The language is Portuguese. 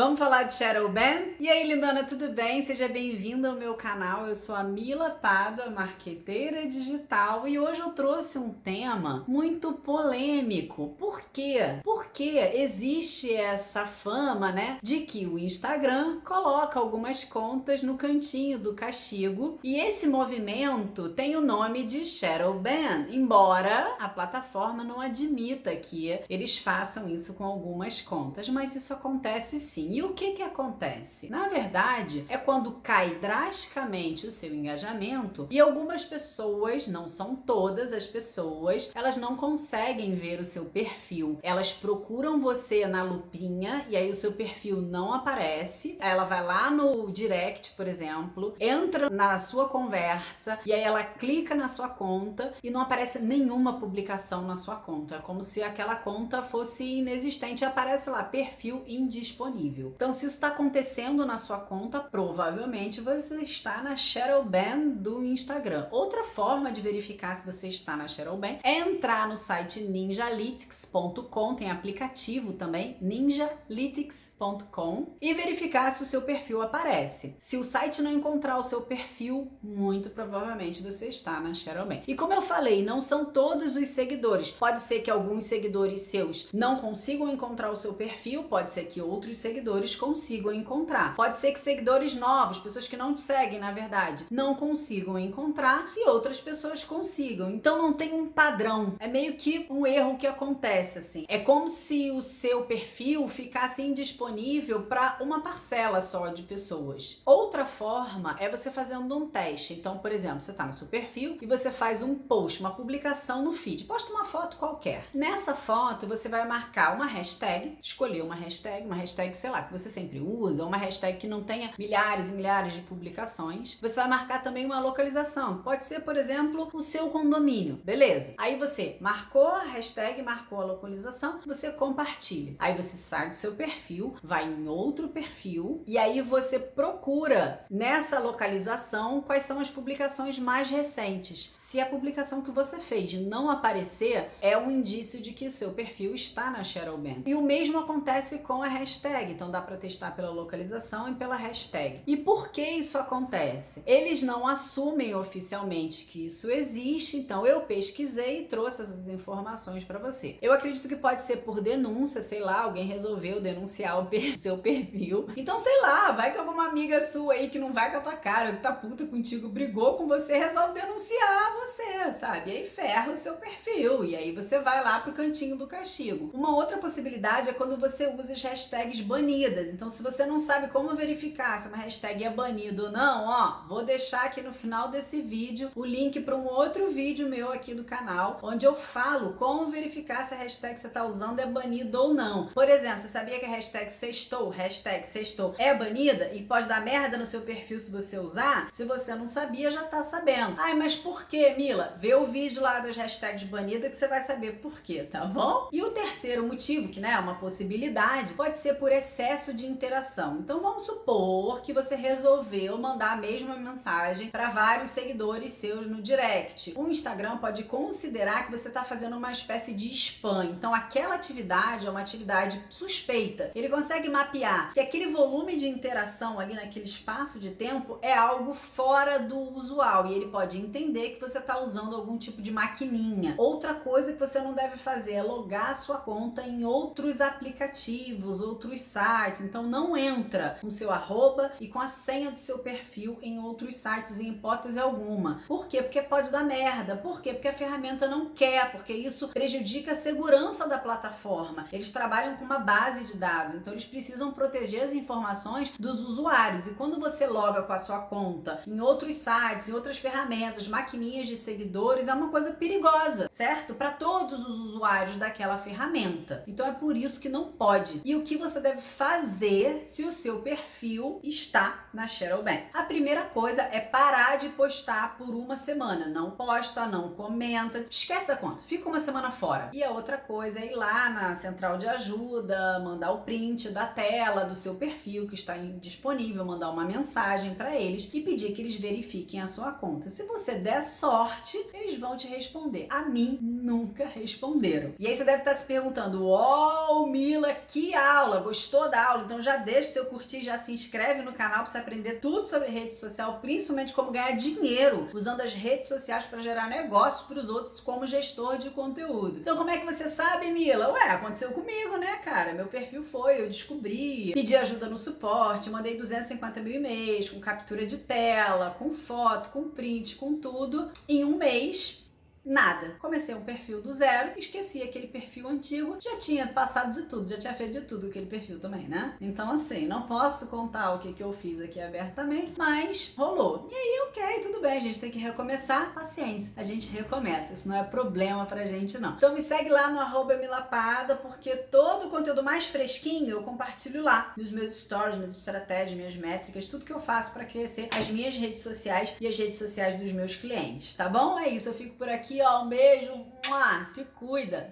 Vamos falar de Shadow Ban? E aí, lindona, tudo bem? Seja bem-vindo ao meu canal. Eu sou a Mila Pádua, marqueteira digital, e hoje eu trouxe um tema muito polêmico. Por quê? Porque existe essa fama, né, de que o Instagram coloca algumas contas no cantinho do castigo, e esse movimento tem o nome de Shadow Ban, embora a plataforma não admita que eles façam isso com algumas contas, mas isso acontece sim E o que que acontece? Na verdade, é quando cai drasticamente o seu engajamento e algumas pessoas, não são todas as pessoas, elas não conseguem ver o seu perfil. Elas procuram você na lupinha e aí o seu perfil não aparece. Ela vai lá no direct, por exemplo, entra na sua conversa e aí ela clica na sua conta e não aparece nenhuma publicação na sua conta. É como se aquela conta fosse inexistente. Aparece lá, perfil indisponível. Então, se isso está acontecendo na sua conta, provavelmente você está na Shadow Ban do Instagram. Outra forma de verificar se você está na Shadow Ban é entrar no site ninjalytics.com, tem aplicativo também, ninjalytics.com, e verificar se o seu perfil aparece. Se o site não encontrar o seu perfil, muito provavelmente você está na Shadow Ban. E como eu falei, não são todos os seguidores. Pode ser que alguns seguidores seus não consigam encontrar o seu perfil, pode ser que outros seguidores seguidores consigam encontrar. Pode ser que seguidores novos, pessoas que não te seguem, na verdade, não consigam encontrar e outras pessoas consigam. Então não tem um padrão. É meio que um erro que acontece assim. É como se o seu perfil ficasse indisponível para uma parcela só de pessoas. Outra forma é você fazendo um teste. Então, por exemplo, você está no seu perfil e você faz um post, uma publicação no feed. Posta uma foto qualquer. Nessa foto, você vai marcar uma hashtag, escolher uma hashtag, uma hashtag, sei lá, que você sempre usa, uma hashtag que não tenha milhares e milhares de publicações. Você vai marcar também uma localização. Pode ser, por exemplo, o seu condomínio. Beleza. Aí você marcou a hashtag, marcou a localização, você compartilha. Aí você sai do seu perfil, vai em outro perfil e aí você procura nessa localização quais são as publicações mais recentes. Se a publicação que você fez não aparecer, é um indício de que o seu perfil está na Shadowban. E o mesmo acontece com a hashtag, então dá para testar pela localização e pela hashtag. E por que isso acontece? Eles não assumem oficialmente que isso existe, então eu pesquisei e trouxe essas informações para você. Eu acredito que pode ser por denúncia, sei lá, alguém resolveu denunciar o per seu perfil. Então, sei lá, vai que alguma amiga sua aí que não vai com a tua cara, que tá puta contigo, brigou com você, resolve denunciar você, sabe? E aí ferra o seu perfil, e aí você vai lá pro cantinho do castigo. Uma outra possibilidade é quando você usa as hashtags banidas. Então, se você não sabe como verificar se uma hashtag é banida ou não, ó, vou deixar aqui no final desse vídeo o link para um outro vídeo meu aqui do canal, onde eu falo como verificar se a hashtag que você está usando é banida ou não. Por exemplo, você sabia que a hashtag sextou, hashtag sextou, é banida e pode dar merda no seu perfil se você usar? Se você não sabia, já tá sabendo. Ai, mas por que, Mila? Vê o vídeo lá das hashtags banidas que você vai saber por quê, tá bom? E o terceiro motivo, que né, é uma possibilidade, pode ser por excesso de interação. Então vamos supor que você resolveu mandar a mesma mensagem para vários seguidores seus no direct. O Instagram pode considerar que você está fazendo uma espécie de spam. Então aquela atividade é uma atividade suspeita. Ele consegue mapear que aquele volume de interação ali naquele espaço de tempo é algo fora do usual e ele pode entender que você está usando algum tipo de maquininha. Outra coisa que você não deve fazer é logar a sua conta em outros aplicativos, outros sites, então não entra com seu arroba e com a senha do seu perfil em outros sites em hipótese alguma. Por quê? Porque pode dar merda. Por quê? Porque a ferramenta não quer, porque isso prejudica a segurança da plataforma. Eles trabalham com uma base de dados, então eles precisam proteger as informações dos usuários. E quando você loga com a sua conta em outros sites, em outras ferramentas, maquininhas de seguidores, é uma coisa perigosa, certo? Para todos os usuários daquela ferramenta. Então é por isso que não pode. E o que você deve fazer se o seu perfil está na Shadowban. A primeira coisa é parar de postar por uma semana. Não posta, não comenta, esquece da conta, fica uma semana fora. E a outra coisa é ir lá na central de ajuda, mandar o print da tela do seu perfil que está disponível, mandar uma mensagem para eles e pedir que eles verifiquem a sua conta. Se você der sorte, eles vão te responder. A mim, nunca responderam. E aí você deve estar se perguntando, oh, Mila, que aula! Gostou da aula, então já deixa seu curtir, já se inscreve no canal para você aprender tudo sobre rede social, principalmente como ganhar dinheiro usando as redes sociais para gerar negócios para os outros como gestor de conteúdo. Então como é que você sabe, Mila? Ué, aconteceu comigo, né, cara? Meu perfil foi, eu descobri, pedi ajuda no suporte, mandei 250 mil e-mails com captura de tela, com foto, com print, com tudo. Em um mês, Nada. Comecei um perfil do zero, esqueci aquele perfil antigo, já tinha passado de tudo, já tinha feito de tudo aquele perfil também, né? Então, assim, não posso contar o que, que eu fiz aqui abertamente, mas rolou. E aí, ok, tudo bem, a gente tem que recomeçar. Paciência, a gente recomeça, isso não é problema pra gente, não. Então, me segue lá no arroba milapada, porque todo o conteúdo mais fresquinho eu compartilho lá, nos meus stories, minhas estratégias, minhas métricas, tudo que eu faço para crescer as minhas redes sociais e as redes sociais dos meus clientes, tá bom? É isso, eu fico por aqui aqui, ó. Um beijo. Se cuida.